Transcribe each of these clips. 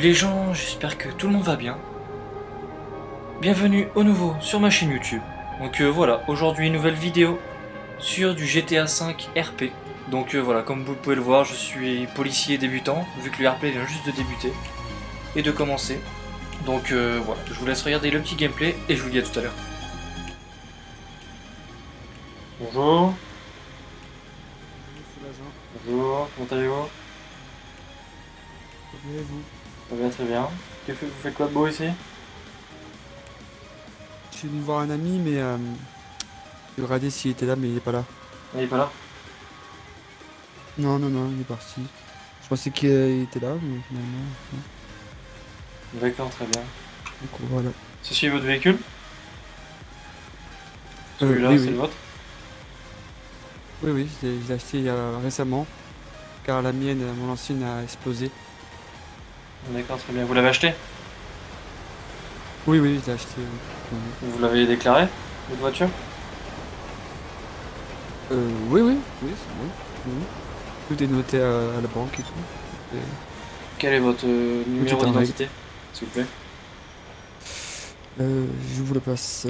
Salut les gens, j'espère que tout le monde va bien. Bienvenue au nouveau sur ma chaîne YouTube. Donc euh, voilà, aujourd'hui une nouvelle vidéo sur du GTA V RP. Donc euh, voilà, comme vous pouvez le voir, je suis policier débutant, vu que le RP vient juste de débuter et de commencer. Donc euh, voilà, je vous laisse regarder le petit gameplay et je vous dis à tout à l'heure. Bonjour. Bonjour, comment allez-vous? Vous? Ça va très bien. Que fait- vous faites quoi de beau ici? Je suis venu voir un ami, mais euh, je regardais s'il était là, mais il est pas là. Il est pas là? Non, non, non, il est parti. Je pensais qu'il euh, était là, mais finalement. non. D'accord, très bien. Donc voilà. Ceci est votre véhicule? Euh, Celui-là, oui, c'est oui. le vôtre? Oui, oui, je l'ai acheté il y a récemment, car la mienne, euh, mon ancienne, a explosé. D'accord, très bien. Vous l'avez acheté? Oui, oui, je l'ai acheté. oui. Vous l'avez déclaré Votre voiture? Euh, oui, oui, oui, c'est bon. oui. Tout est noté à, à la banque et tout. Et, Quel est votre euh, numéro d'identité S'il vous plaît? euh, je vous le passe.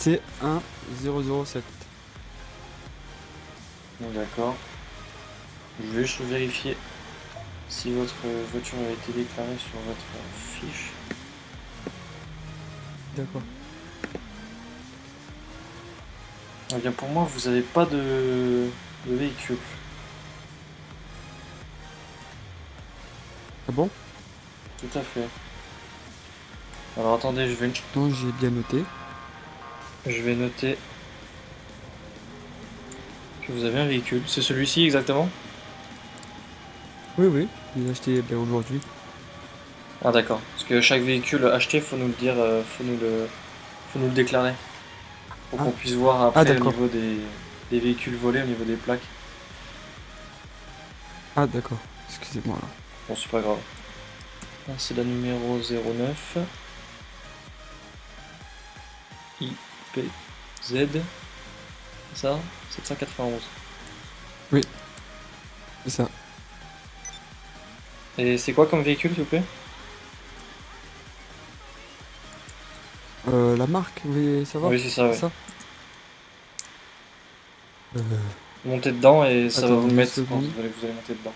C'est 1007. D'accord. Je vais juste vérifier si votre voiture a été déclarée sur votre fiche. D'accord. Eh bien, pour moi, vous n'avez pas de, de véhicule. Ah bon? Tout à fait. Alors attendez, je vais, Non, j'ai bien noté. Je vais noter que vous avez un véhicule. C'est celui-ci exactement? Oui, oui, je l'ai acheté bien aujourd'hui. Ah d'accord. Parce que chaque véhicule acheté, faut nous le dire, euh, faut nous le, faut nous le déclarer. Pour Ah. qu'on puisse voir après Ah, au niveau des, des véhicules volés, au niveau des plaques. Ah, d'accord. Excusez-moi alors. Bon, c'est pas grave. C'est la numéro 09. IPZ. C'est ça 791. C'est ça. Et c'est quoi comme véhicule, s'il vous plaît? Euh, la marque, vous voulez savoir? Oui, c'est ça, ouais. ça? Euh, Montez dedans et ça va vous mettre quand vous allez, vous allez monter dedans.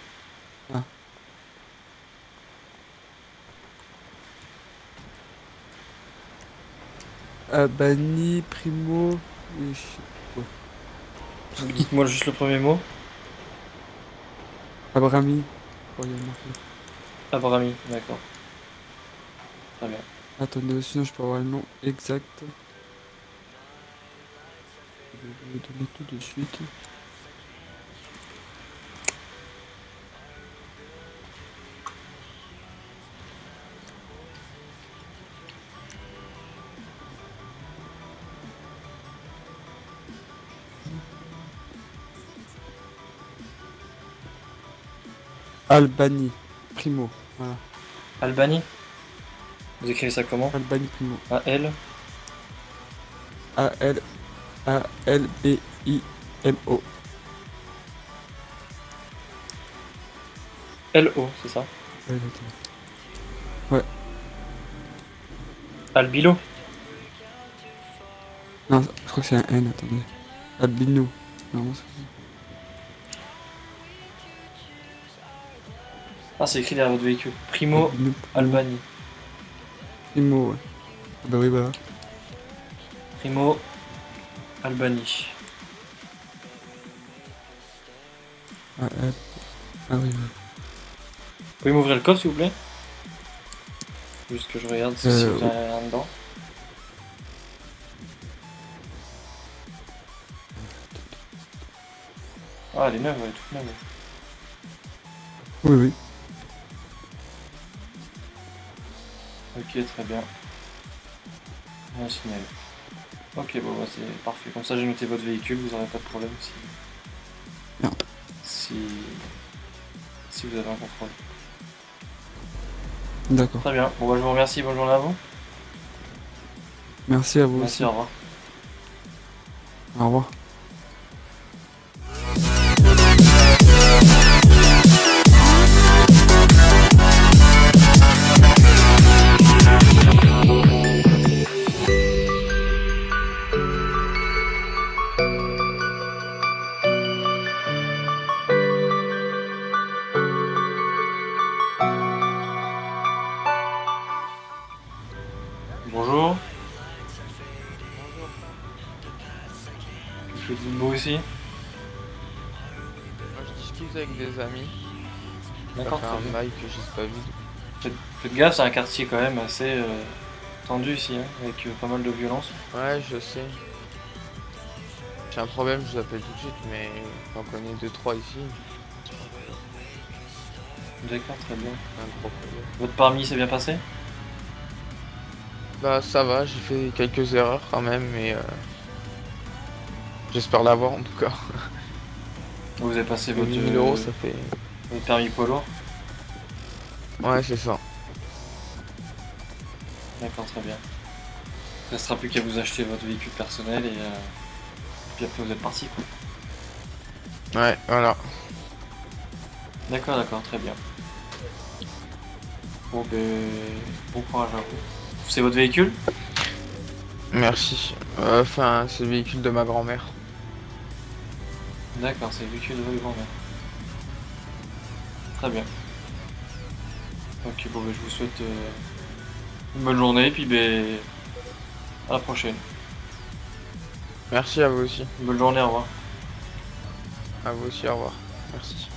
Abani, Primo. et je sais pas. Dites-moi juste le premier mot. Abrami. Oh. Abrami, d'accord. Très bien. Attendez, sinon je peux avoir le nom exact. Je vais vous donner tout de suite. Albani, Primo. Voilà, Albanie Vous écrivez ça comment Albani Primo. A-L A-L A-L-B-I-M-O. L-O, c'est ça Ouais, exactement. Albilo Non, je crois que c'est un N, attendez. Albino. Non, c'est- Ah, c'est écrit derrière votre véhicule. Primo. Albanie. Primo, ouais. Ah bah oui, voilà. Primo Albanie. Ah, ah, ah oui. Vous pouvez m'ouvrir le coffre, s'il vous plaît? Juste que je regarde si Euh, vous avez rien dedans. Ah, elle est neuve, elle est toute neuve. Oui, oui. Ok, très bien. Signal. Ok, bon, bah, c'est parfait. Comme ça, j'ai noté votre véhicule, vous n'aurez pas de problème si... Non. Si... Si vous avez un contrôle. D'accord. Très bien. Bon, bah, je vous remercie. Bonne journée à vous. Merci à vous Merci, aussi. au revoir. Au revoir. Je fais du beau ici. Moi, je discute avec des amis. D'accord, très un bail que j'ai pas vu. Faites, faites gaffe, c'est un quartier quand même assez euh, tendu ici, hein, avec euh, pas mal de violence. Ouais, je sais. J'ai un problème, je vous appelle tout de suite, mais j'en connais deux trois ici. D'accord, très bien. Un gros problème. Votre permis s'est bien passé? Bah ça va, j'ai fait quelques erreurs quand même, mais euh, j'espère l'avoir en tout cas. Vous avez passé votre, 1000 euh, euros, ça fait. votre permis lourd Ouais, c'est ça. D'accord, très bien. Il ne restera plus qu'à vous acheter votre véhicule personnel et euh, puis après vous êtes parti. quoi. Ouais, voilà. D'accord, d'accord, très bien. Bon, ben, bon courage à vous. C'est votre véhicule Merci. Euh, Enfin, c'est le véhicule de ma grand-mère. D'accord, c'est le véhicule de votre grand-mère. Très bien. Ok, bon, ben, je vous souhaite euh, une bonne journée, puis ben, à la prochaine. Merci à vous aussi. Une bonne journée, au revoir. À vous aussi, au revoir. Merci.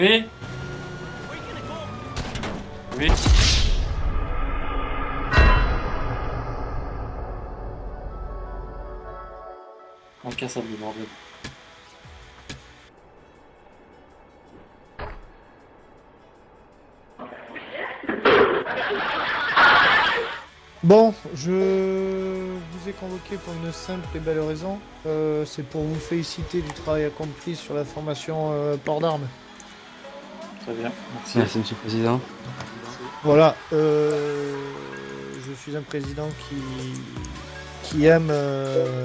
Oui Oui Incassable, bordel. Bon, je vous ai convoqué pour une simple et belle raison. Euh, c'est pour vous féliciter du travail accompli sur la formation euh, port d'armes. Très bien, merci. Merci, Monsieur le Président. Voilà, euh, je suis un président qui, qui aime euh,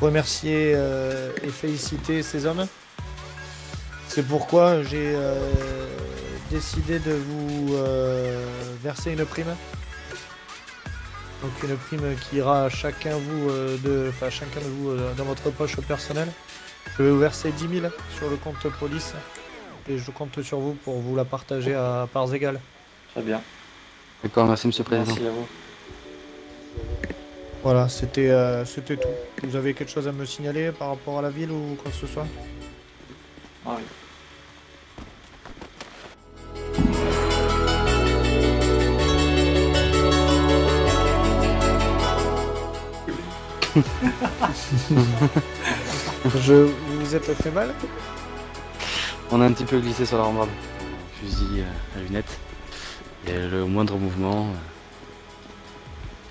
remercier euh, et féliciter ces hommes. C'est pourquoi j'ai euh, décidé de vous euh, verser une prime. Donc une prime qui ira à chacun, vous, euh, de, enfin, chacun de vous euh, dans votre poche personnelle. Je vais vous verser 10 000 sur le compte police et je compte sur vous pour vous la partager à parts égales. Très bien, D'accord, merci Monsieur le Président. merci à vous. Voilà, c'était euh, c'était tout. Vous avez quelque chose à me signaler par rapport à la ville ou quoi que ce soit? Ah oui. Je vous vous êtes fait mal? On a un petit peu glissé sur la rambarde. Fusil euh, à lunettes. Et le moindre mouvement, euh,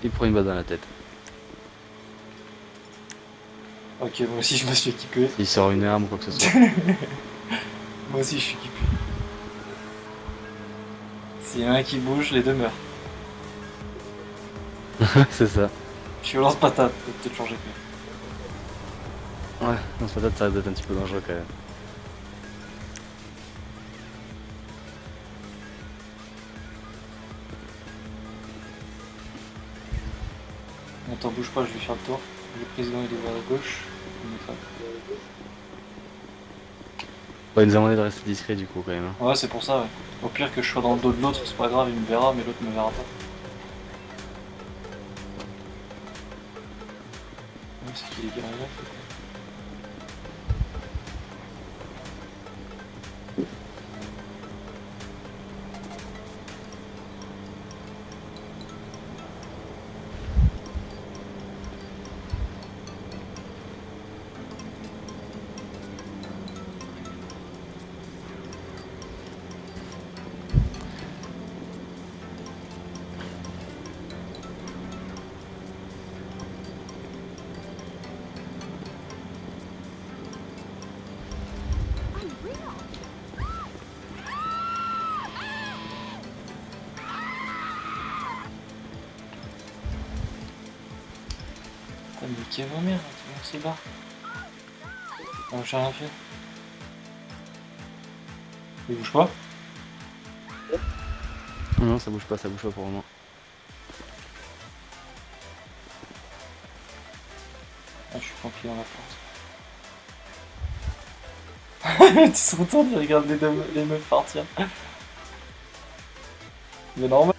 il prend une balle dans la tête. Ok, moi aussi je me suis équipé. Il sort une arme ou quoi que ce soit. Moi aussi je suis équipé. S'il y en a un qui bouge, les deux meurent. c'est ça. Je suis au lance-patate, faut peut-être changer. Ouais, dans ce patate, ça risque d'être un petit peu dangereux quand même. On t'en bouge pas, je vais faire le tour. Le président il est vers la gauche. Il nous a demandé de rester discret du coup quand même. Hein. Ouais, c'est pour ça, ouais. Au pire que je sois dans le dos de l'autre, c'est pas grave, il me verra, mais l'autre me verra pas. C'est qui vraiment merde, tout le monde s'y barre. Non, j'ai rien fait. Il bouge pas Non, ça bouge pas, ça bouge pas pour le moment. Ah, je suis tranquille dans la porte. tu se retournes, tu regardes les, deux, les meufs partir. Mais normal.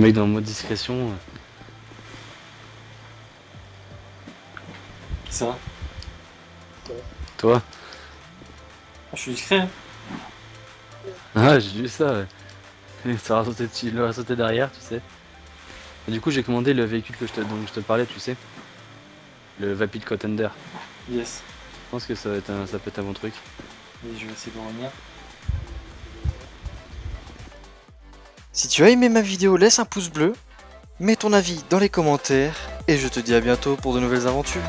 Mec dans le mode discrétion. euh, Qui ça Toi Ah, Je suis discret. hein. Ah, j'ai vu ça, ouais. Ça va sauter dessus, il va sauter derrière, tu sais. Et du coup, j'ai commandé le véhicule que je te, dont je te parlais, tu sais. Le Vapid Contender. Yes. Je pense que ça, va être un, ça peut être un bon truc. Et je vais essayer de revenir. Tu as aimé ma vidéo, laisse un pouce bleu, mets ton avis dans les commentaires, et je te dis à bientôt pour de nouvelles aventures.